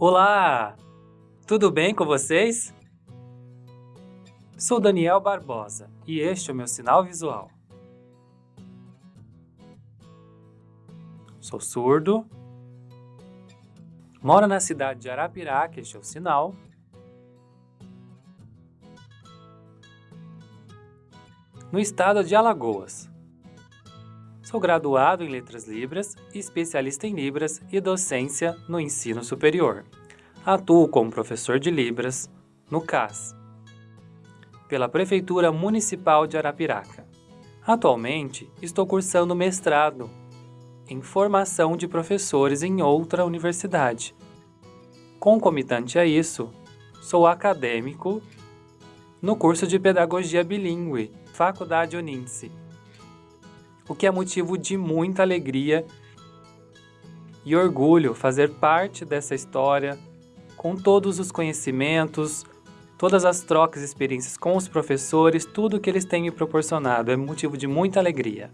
Olá! Tudo bem com vocês? Sou Daniel Barbosa e este é o meu sinal visual. Sou surdo. Moro na cidade de Arapiraca, este é o sinal. No estado de Alagoas. Sou graduado em Letras Libras, especialista em Libras e docência no ensino superior. Atuo como professor de Libras no CAS, pela Prefeitura Municipal de Arapiraca. Atualmente, estou cursando mestrado em formação de professores em outra universidade. Concomitante a isso, sou acadêmico no curso de Pedagogia Bilingue, Faculdade Uninse o que é motivo de muita alegria e orgulho fazer parte dessa história com todos os conhecimentos, todas as trocas e experiências com os professores, tudo que eles têm me proporcionado é motivo de muita alegria.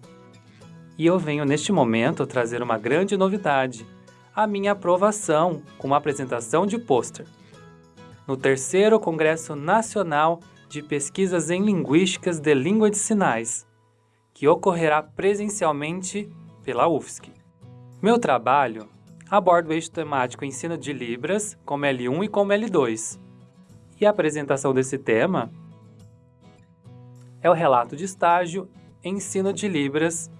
E eu venho neste momento trazer uma grande novidade, a minha aprovação com uma apresentação de pôster. No terceiro Congresso Nacional de Pesquisas em Linguísticas de Língua de Sinais, que ocorrerá presencialmente pela UFSC. Meu trabalho aborda o eixo temático Ensino de Libras, como L1 e como L2. E a apresentação desse tema é o relato de estágio Ensino de Libras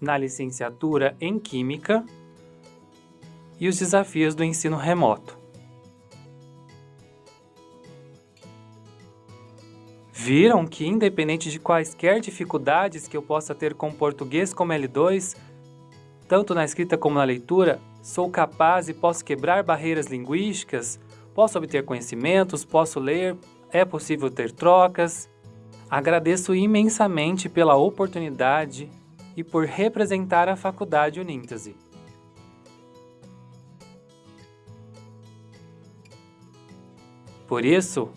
na licenciatura em Química e os desafios do ensino remoto. Viram que, independente de quaisquer dificuldades que eu possa ter com português como L2, tanto na escrita como na leitura, sou capaz e posso quebrar barreiras linguísticas, posso obter conhecimentos, posso ler, é possível ter trocas. Agradeço imensamente pela oportunidade e por representar a Faculdade Uníntese. Por isso,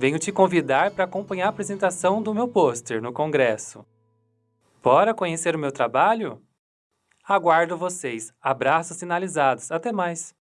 venho te convidar para acompanhar a apresentação do meu pôster no congresso. Bora conhecer o meu trabalho? Aguardo vocês. Abraços sinalizados. Até mais!